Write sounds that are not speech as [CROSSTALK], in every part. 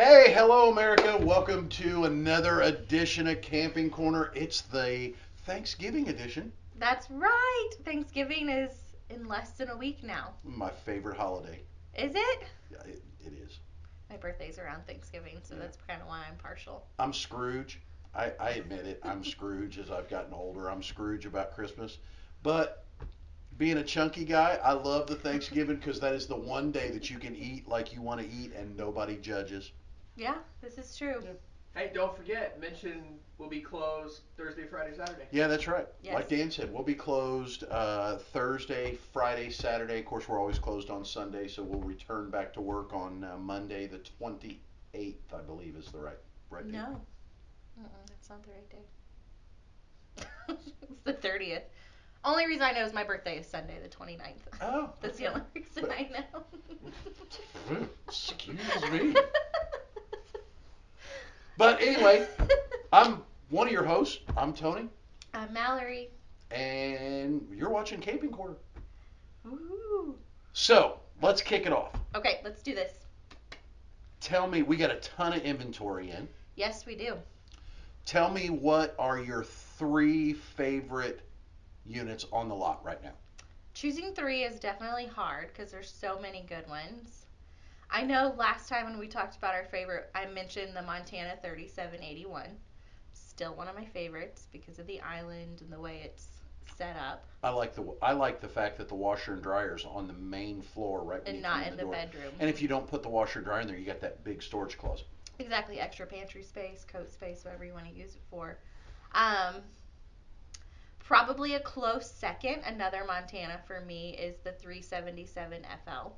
Hey, hello, America. Welcome to another edition of Camping Corner. It's the Thanksgiving edition, That's right. Thanksgiving is in less than a week now. my favorite holiday. Is it? Yeah, it, it is. My birthday's around Thanksgiving, so Yeah. that's kind of why I'm partial. I'm Scrooge. I, I admit it. I'm Scrooge as I've gotten older. I'm Scrooge about Christmas. But being a chunky guy, I love the Thanksgiving because that is the one day that you can eat like you want to eat and nobody judges. Yeah, this is true. Yeah. Hey, don't forget, Mention will be closed Thursday, Friday, Saturday. Yeah, that's right. Yes. Like Dan said, we'll be closed uh, Thursday, Friday, Saturday. Of course, we're always closed on Sunday, so we'll return back to work on uh, Monday, the 28th, I believe, is the right right date. No. Mm-mm, that's not the right day. [LAUGHS] it's the 30th. Only reason I know is my birthday is Sunday, the 29th. Oh, [LAUGHS] That's the only reason But- I know. [LAUGHS] excuse me. But [LAUGHS] anyway, I'm one of your hosts. I'm Tony, I'm Mallory. and you're watching Camping Corner. Woo. So let's kick it off. Okay, let's do this. Tell me, we got a ton of inventory in. Yes, we do. Tell me what are your three favorite units on the lot right now? Choosing three is definitely hard because there's so many good ones. I know last time when we talked about our favorite, I mentioned the Montana 3781. Still one of my favorites because of the island and the way it's set up, I like the I like the fact that the washer and dryer's on the main floor right and not in the door. bedroom. And if you don't put the washer and dryer in there, you got that big storage closet. Exactly, extra pantry space, coat space, whatever you want to use it for. Um, probably a close second, another Montana for me is the 377 FL.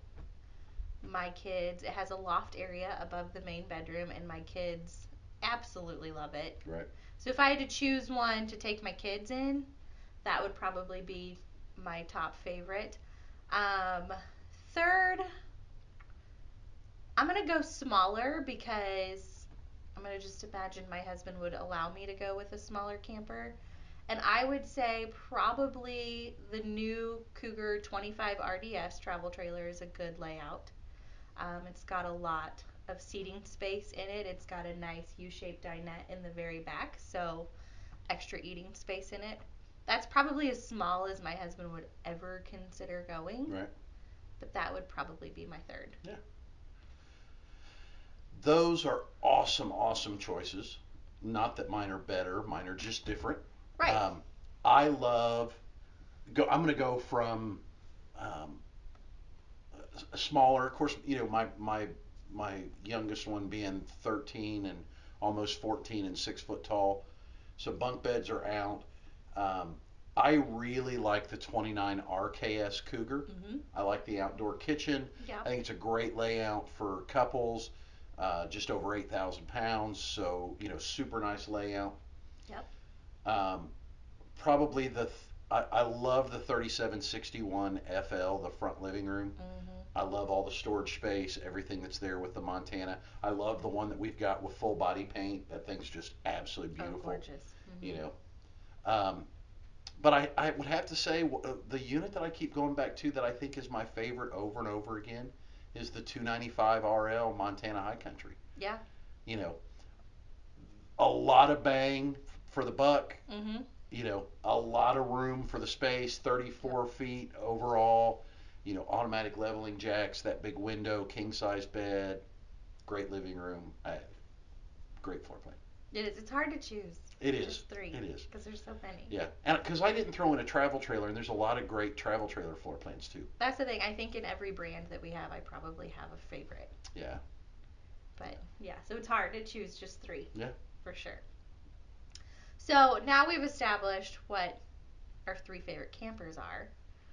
My kids, it has a loft area above the main bedroom, and my kids absolutely love it. Right. So if I had to choose one to take my kids in, that would probably be my top favorite. Um, third, I'm gonna go smaller because I'm gonna just imagine my husband would allow me to go with a smaller camper. And I would say probably the new Cougar 25 RDS travel trailer is a good layout. Um, it's got a lot of seating space in it. It's got a nice U-shaped dinette in the very back, so extra eating space in it. That's probably as small as my husband would ever consider going. Right. But that would probably be my third. Yeah. Those are awesome, awesome choices. Not that mine are better, mine are just different. Right. Um, I love. Go. I'm going to go from um, smaller. Of course, you know my my my youngest one being 13 and almost 14 and six foot tall. So bunk beds are out. Um, I really like the 29 RKS Cougar. hmm I like the outdoor kitchen. Yeah. I think it's a great layout for couples. Uh, just over 8,000 pounds, so you know, super nice layout. Yep. Um, probably the th- I, I love the 3761 FL, the front living room. hmm I love all the storage space, everything that's there with the Montana. I love the one that we've got with full body paint. That thing's just absolutely beautiful. Oh, beautiful. gorgeous. Mhm. You know. Um, but I, I would have to say uh, the unit that I keep going back to that I think is my favorite over and over again is the 295 RL Montana High Country. Yeah. You know, a lot of bang for the buck. hmm You know, a lot of room for the space, 34 feet overall. You know, automatic leveling jacks, that big window, king size bed, great living room, uh, great floor plan. It is. It's hard to choose. It is. Just three. It is. Because there's so many. Yeah, and because I didn't throw in a travel trailer, and there's a lot of great travel trailer floor plans too. That's the thing. I think in every brand that we have, I probably have a favorite. Yeah. But yeah, so it's hard to choose just three. Yeah. For sure. So now we've established what our three favorite campers are.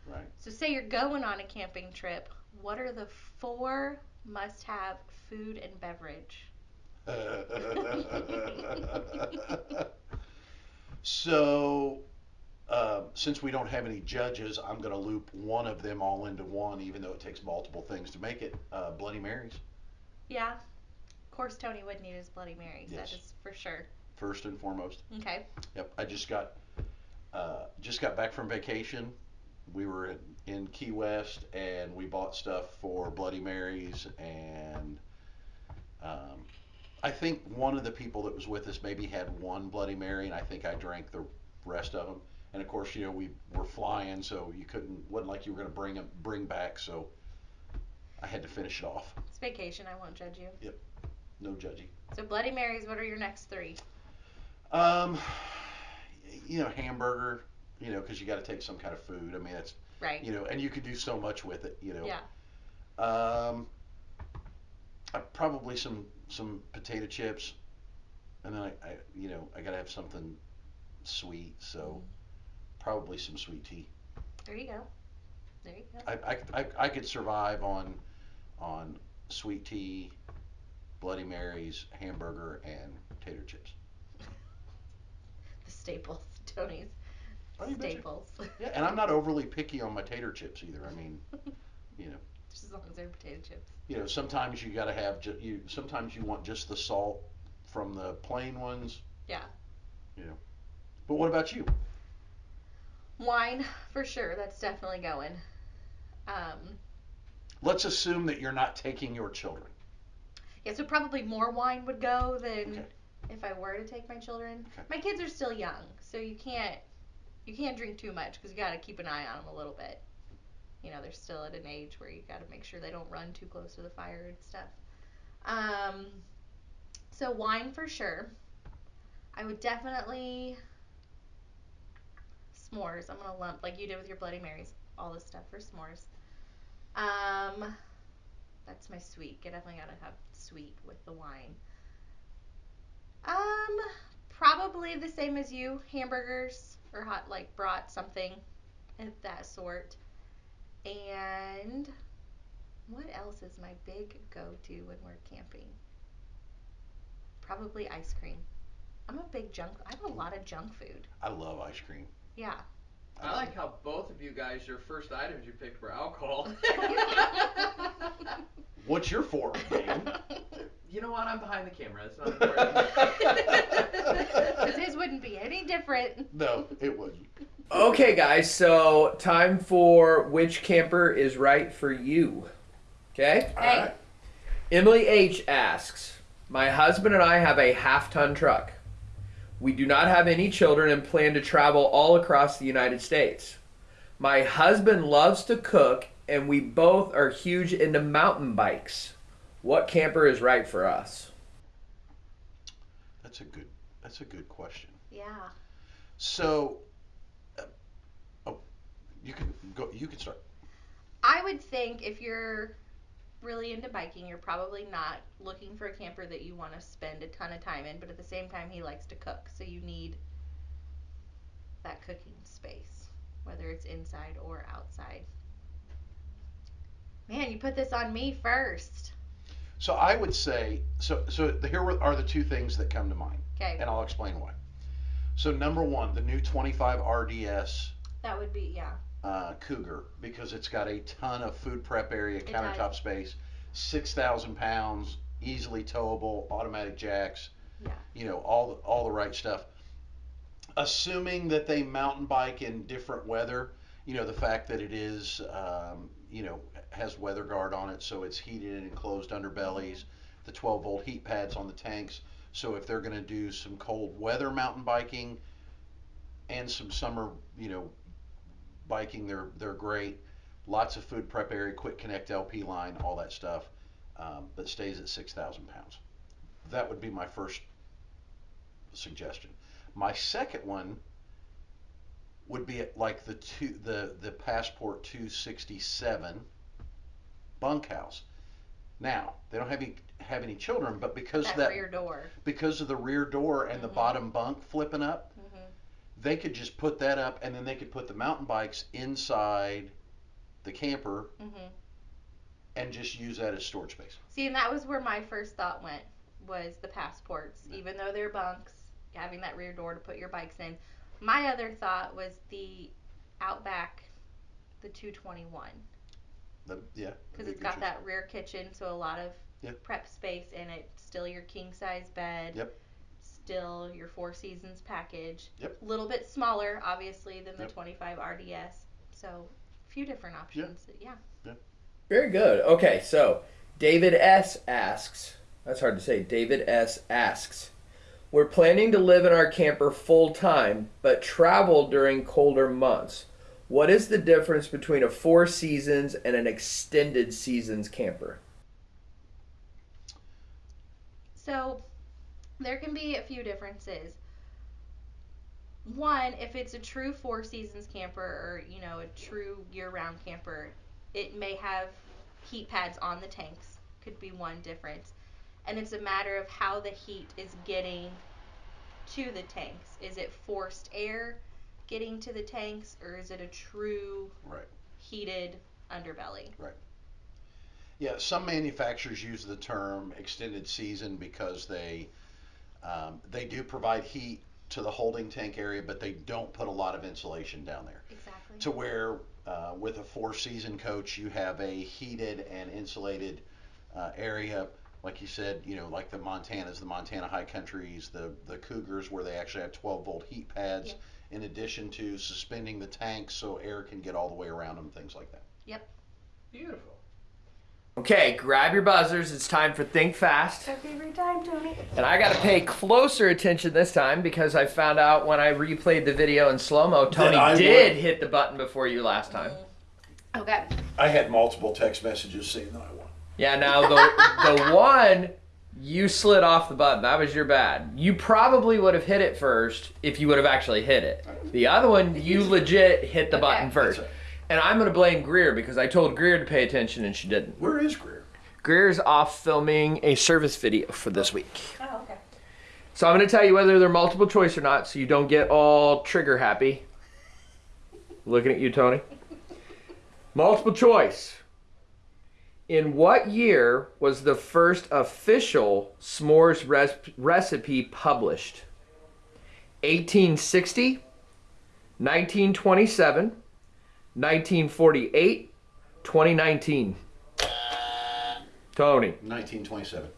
Right. So say you're going on a camping trip, what are the four must-have food and beverage? [LAUGHS] so, uh, since we don't have any judges, I'm going to loop one of them all into one, even though it takes multiple things to make it. Uh, Bloody Marys, Yeah. Of course, Tony would need his Bloody Marys. That Yes. is for sure. First and foremost. Okay. Yep. I just got uh, just got back from vacation. We were in, in Key West, and we bought stuff for Bloody Marys and um, I think one of the people that was with us maybe had one Bloody Mary, and I think I drank the rest of them. And of course, you know, we were flying, so you couldn't, wasn't like you were going to bring them, bring back, so I had to finish it off. It's vacation. I won't judge you. Yep. No judging. So Bloody Marys. What are your next three? Um, [SIGHS] you know, hamburger, you know, because you got to take some kind of food. I mean, it's, Right. you know, and you can do so much with it, you know. Yeah. Um, uh, probably some some potato chips, and then I, I you know I gotta have something sweet, so probably some sweet tea. There you go. There you go. I, I, I, I could survive on on sweet tea, Bloody Marys, hamburger, and potato chips. Staples, [LAUGHS] Tony's Oh, staples. Yeah, and I'm not overly picky on my tater chips either. I mean, [LAUGHS] you know, Just as long as they're potato chips. you know, sometimes you gotta have ju- you. Sometimes you want just the salt from the plain ones. Yeah. Yeah. but what about you? Wine for sure. That's definitely going. Um, Let's assume that you're not taking your children. yeah, so probably more wine would go than Okay. If I were to take my children. Okay. My kids are still young, so you can't you can't drink too much because you got to keep an eye on them a little bit. You know, they're still at an age where you got to make sure they don't run too close to the fire and stuff. Um, so wine for sure. I would definitely s'mores. I'm gonna lump like you did with your Bloody Marys, all this stuff for s'mores. Um, that's my sweet. I definitely gotta have sweet with the wine. Um, probably the same as you. Hamburgers or hot like brought something of that sort. And what else is my big go-to when we're camping? Probably ice cream. I'm a big junk. I have a lot of junk food. I love ice cream. Yeah. I like how both of you guys, your first items you picked were alcohol. [LAUGHS] What's your for, man? you know what? I'm behind the camera. It's not important. [LAUGHS] Because his wouldn't be any different. no, it wouldn't. Okay, guys, so time for which camper is right for you. Okay? All Hey. right. Emily H asks My husband and I have a half ton truck. We do not have any children and plan to travel all across the United States. My husband loves to cook, and we both are huge into mountain bikes. What camper is right for us? That's a good. That's a good question. Yeah. So, uh, oh, you can go. You can start. I would think if you're really into biking, you're probably not looking for a camper that you want to spend a ton of time in, but at the same time, he likes to cook. So you need that cooking space, whether it's inside or outside. Man, you put this on me first. So I would say. So so the, here are the two things that come to mind, Okay. and I'll explain why. So number one, the new 25 RDS That would be, yeah. Uh, Cougar because it's got a ton of food prep area, It countertop space, six thousand pounds, easily towable, automatic jacks. Yeah. You know all the, all the right stuff. Assuming that they mountain bike in different weather, you know the fact that it is, um, you know, has weather guard on it, so it's heated and enclosed underbellies, the 12 volt heat pads on the tanks. So if they're going to do some cold weather mountain biking and some summer, you know, biking, they're they're great. Lots of food prep area, quick connect LP line, all that stuff, um, that stays at 6,000 pounds. That would be my first suggestion. My second one would be at like the two the the Passport 267 bunkhouse. Now they don't have any have any children, but because That, that rear door. because of the rear door and the Mhm. bottom bunk flipping up, they could just put that up and then they could put the mountain bikes inside the camper hmm and just use that as storage space. See, and that was where my first thought went was the passports. Even though they're bunks, having that rear door to put your bikes in. My other thought was the Outback, the 221, The, yeah. because it's got that rear kitchen, so a lot of Yeah. prep space in it. Still your king size bed. Yep. Still your Four Seasons package. Yep. A little bit smaller, obviously, than the Yep. 25 RDS. So, a few different options. Yeah. Very good. Okay, so David S asks, That's hard to say. David S. asks We're planning to live in our camper full time, but travel during colder months. What is the difference between a four seasons and an extended seasons camper? So there can be a few differences. One, if it's a true four seasons camper or, you know, a true year round camper, it may have heat pads on the tanks. Could be one difference. And it's a matter of how the heat is getting to the tanks. Is it forced air getting to the tanks or is it a true Right. heated underbelly? Right. Yeah, some manufacturers use the term extended season because they um, they do provide heat to the holding tank area, but they don't put a lot of insulation down there. Exactly. To where uh, with a four season coach, you have a heated and insulated uh, area, like you said, you know, like the Montanas, the Montana High Countries, the the Cougars, where they actually have 12 volt heat pads. Yeah. In addition to suspending the tanks so air can get all the way around them, things like that. Yep. Beautiful. Okay, grab your buzzers. It's time for Think Fast. Our favorite time, Tony. And I got to pay closer attention this time because I found out when I replayed the video in slow mo, Tony did would. hit the button before you last time. Okay. I had multiple text messages saying that I won. Yeah, now the the [LAUGHS] one you slid off the button. That was your bad. You probably would have hit it first if you would have actually hit it. The other one, you legit hit the button Okay. first. That's And I'm gonna blame Greer because I told Greer to pay attention and she didn't. Where is Greer? Greer's off filming a service video for this week. Oh, okay. So I'm gonna tell you whether they're multiple choice or not, so you don't get all trigger happy. Looking at you, Tony. Multiple choice. In what year was the first official s'mores res- recipe published? 1860, 1927, 1948, 2019. Tony. 1927.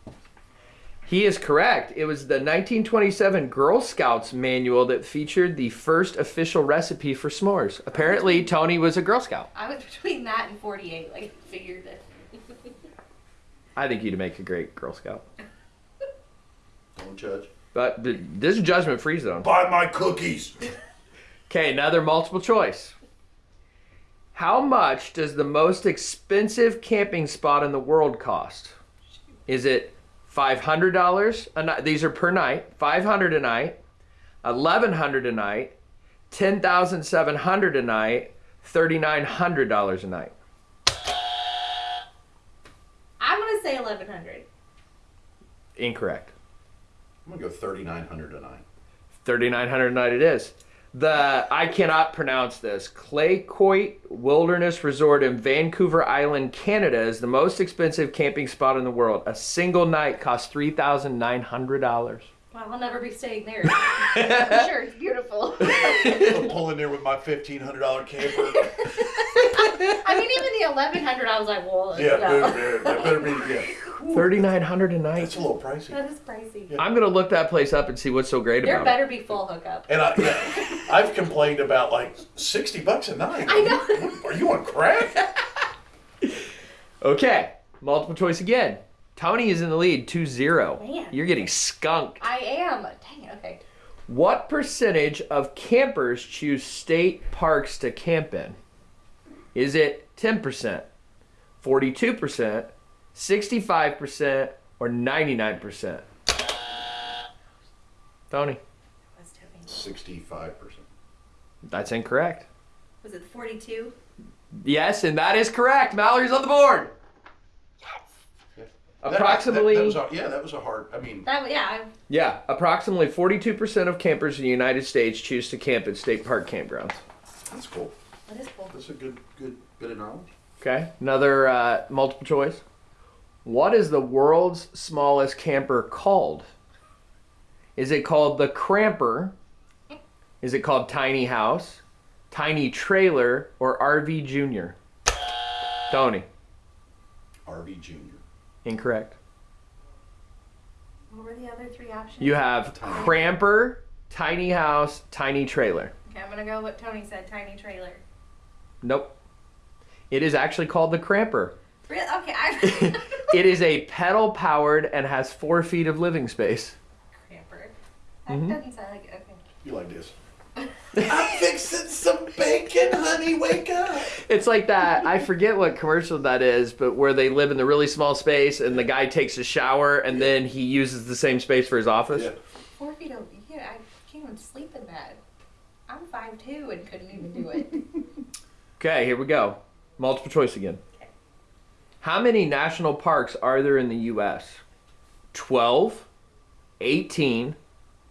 He is correct. It was the 1927 Girl Scouts manual that featured the first official recipe for s'mores. Apparently, Tony was a Girl Scout. I was [LAUGHS] between that and 48. Like, figured it. I think you'd make a great Girl Scout. Don't judge. But th- this is judgment free zone. Buy my cookies. Okay, another multiple choice. How much does the most expensive camping spot in the world cost? Is it $500 a night? These are per night. 500 a night, 1100 a night, 10700 a night, $3900 a night. I'm gonna say 1100. Incorrect. I'm gonna go 3,900 a night. 3900 a night it is. The I cannot pronounce this. Clayoquot Wilderness Resort in Vancouver Island, Canada is the most expensive camping spot in the world. A single night costs $3,900. Well, I'll never be staying there. I'm [LAUGHS] sure it's beautiful. I'm pulling there with my $1,500 camper. [LAUGHS] I mean, even the 1100, I was like, well, Yeah, no. that that better be. Yeah, 3900 a night. that's a little pricey. That is pricey. I'm going to look that place up and see what's so great There about it. There better be full hookup. And I, yeah, [LAUGHS] I've complained about like 60 bucks a night. I know. Are you on crack? [LAUGHS] Okay, multiple choice again. Tony is in the lead 2-0. Man. You're getting skunked. I am. Dang it. Okay. What percentage of campers choose state parks to camp in? Is it 10%, 42%, 65%, or 99%? Tony, Was Toby. 65%. that's incorrect. Was it 42? Yes, and that is correct. Mallory's on the board. That- Approximately, that- that was a- yeah, that was a hard. I mean, That yeah. yeah, approximately 42% of campers in the United States choose to camp at state park campgrounds. that's cool. I, that is cool. That's a good, good bit of knowledge. Okay, another uh, multiple choice. What is the world's smallest camper called? Is it called the Cramper? Is it called Tiny House, Tiny Trailer, or RV Junior? Tony, RV Junior. incorrect. What were the other three options? You have Tiny. Cramper, Tiny House, Tiny Trailer. Okay, I'm gonna go what Tony said. Tiny trailer. Nope. It is actually called the Cramper. Really? Okay. I, [LAUGHS] [LAUGHS] It is a pedal powered and has four feet of living space. Camper. That Mhm. doesn't sound like okay. You like this? [LAUGHS] I'm fixing some bacon, honey. Wake up. It's like that. I forget what commercial that is, but where they live in the really small space and the guy takes a shower and then he uses the same space for his office. Yeah. Four feet of yeah, I can't even sleep in that. I'm five two and couldn't even do it. [LAUGHS] Okay, here we go. Multiple choice again. How many national parks are there in the U.S.? 12, 18,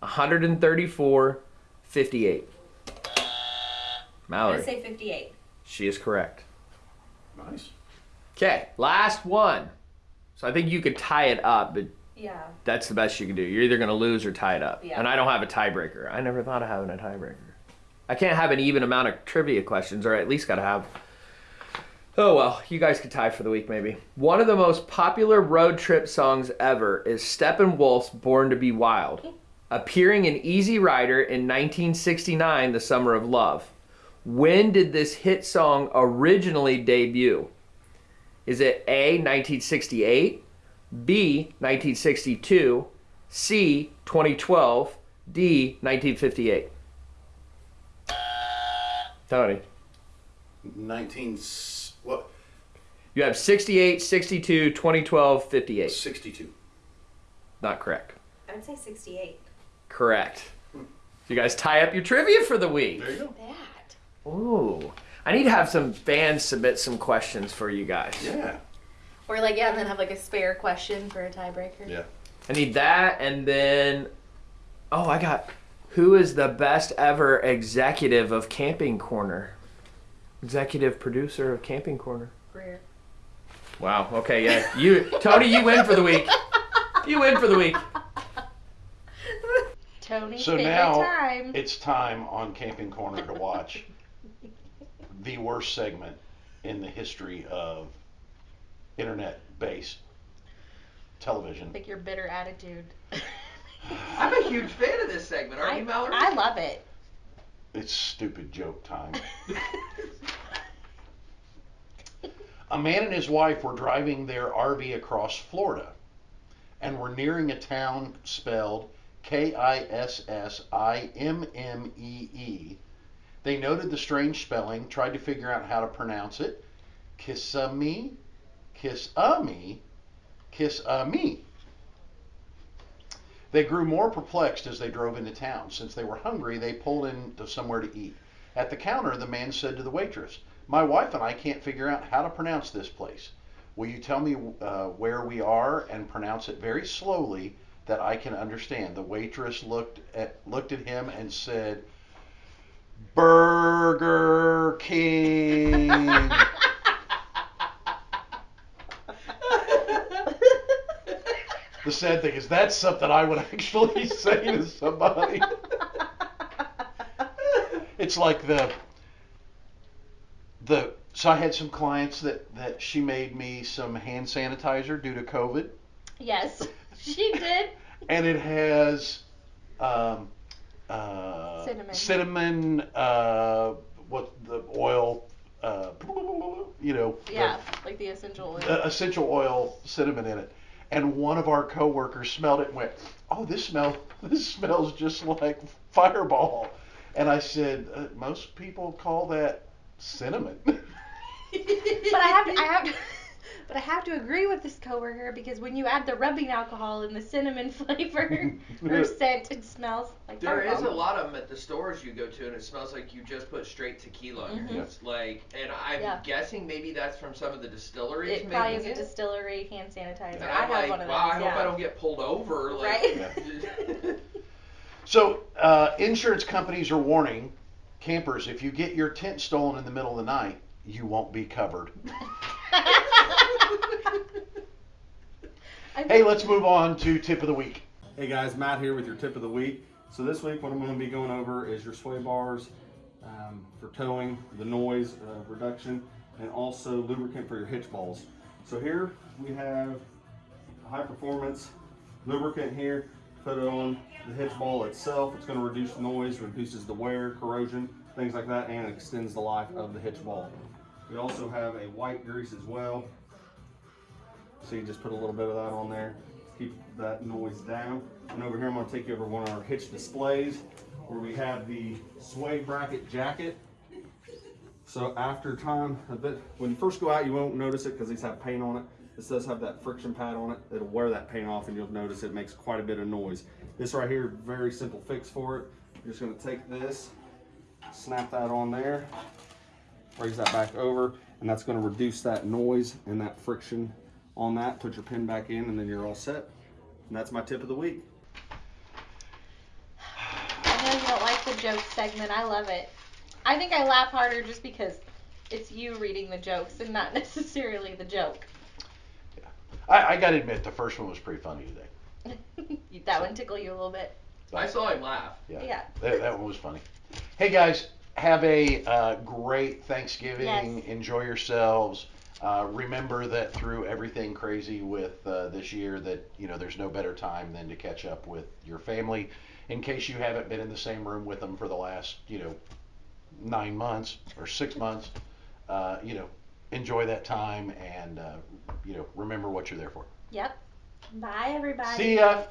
134, 58. I'm Mallory, gonna say fifty eight. she is correct. Nice. Okay, last one. So I think you could tie it up, but Yeah. that's the best you can do. You're either going to lose or tie it up. Yeah. And I don't have a tiebreaker. I never thought of having a tiebreaker. I can't have an even amount of trivia questions, or at least got to have. Oh well, you guys could tie for the week maybe. One of the most popular road trip songs ever is Steppenwolf's "Born to Be Wild," appearing in Easy Rider in 1969, "The Summer of Love." When did this hit song originally debut? Is it A 1968, B 1962, C 2012, D 1958? Tony, 19. S- What? you have 68, 62, 2012, 58. 62. Not correct. I would say sixty eight. Correct. You guys tie up your trivia for the week. There you go. That. Ooh. I need to have some fans submit some questions for you guys. Yeah. Or like yeah, and then have like a spare question for a tiebreaker. Yeah. I need that, and then, oh, I got who is the best ever executive of Camping Corner? Executive producer of Camping Corner. Greer. Wow. Okay. Yeah. You, Tony, you win for the week. You win for the week. Tony. So now time. it's time on Camping Corner to watch the worst segment in the history of internet-based television. I think your bitter attitude. I'm a huge fan of this segment, aren't I, you, Mallory? I love it. It's stupid joke time. [LAUGHS] A man and his wife were driving their RV across Florida and were nearing a town spelled K I S S I M M E E. They noted the strange spelling, tried to figure out how to pronounce it. Kissimmee, Kiss-a-me, Kiss-a-me. They grew more perplexed as they drove into town. Since they were hungry, they pulled into somewhere to eat. At the counter, the man said to the waitress, My wife and I can't figure out how to pronounce this place. Will you tell me uh, where we are and pronounce it very slowly that I can understand? The waitress looked at looked at him and said, Burger King. the sad thing is that's something I would actually say to somebody. It's like the the so I had some clients that that she made me some hand sanitizer due to COVID, Yes, [LAUGHS] she did. and it has um, uh, Cinnamon. cinnamon, uh, what the oil, uh, you know, the- Yeah, like the essential oil. uh, essential oil cinnamon in it. And one of our coworkers smelled it and went, "Oh, this smell [LAUGHS] this smells just like Fireball." And I said, uh, "Most people call that cinnamon." [LAUGHS] but I have to, I have to, [LAUGHS] but I have to agree with this coworker because when you add the rubbing alcohol and the cinnamon [LAUGHS] flavor or scent, it smells like There is a lot of them at the stores you go to, and it smells like you just put straight tequila on Mhm. your hands. Like, and I'm Yeah. guessing maybe that's from some of the distilleries. It probably is a distillery hand sanitizer. And I have like, one of those. wow, I yeah. hope I don't get pulled over. Like, Right? so, uh, insurance companies are warning campers if you get your tent stolen in the middle of the night, you won't be covered. [LAUGHS] Hey, let's move on to tip of the week. Hey guys, Matt here with your tip of the week. So this week what I'm going to be going over is your sway bars um, for towing, the noise uh, reduction, and also lubricant for your hitch balls. So here we have a high performance lubricant here. Put it on the hitch ball itself. It's going to reduce noise, reduces the wear, corrosion, things like that, and extends the life of the hitch ball. We also have a white grease as well. So you just put a little bit of that on there, keep that noise down. And over here, I'm gonna take you over one of our hitch displays where we have the sway bracket jacket. So after time, a bit, when you first go out, you won't notice it because these have paint on it. This does have that friction pad on it. It'll wear that paint off and you'll notice it makes quite a bit of noise. This right here, very simple fix for it. You're just gonna take this, snap that on there, raise that back over, and that's gonna reduce that noise and that friction on that. Put your pin back in and then you're all set. And that's my tip of the week. I know you don't like the joke segment. I love it. I think I laugh harder just because it's you reading the jokes and not [LAUGHS] necessarily the joke. I, I got to admit, the first one was pretty funny today. [LAUGHS] that one tickle you a little bit. I saw him laugh. Yeah, Yeah. That, that one was funny. Hey guys, have a uh, great Thanksgiving. Yes. Enjoy yourselves. Uh, remember that through everything crazy with uh, this year, that you know there's no better time than to catch up with your family. In case you haven't been in the same room with them for the last you know nine months or six months, uh, you know enjoy that time and uh, you know remember what you're there for. Yep. Bye, everybody. See ya.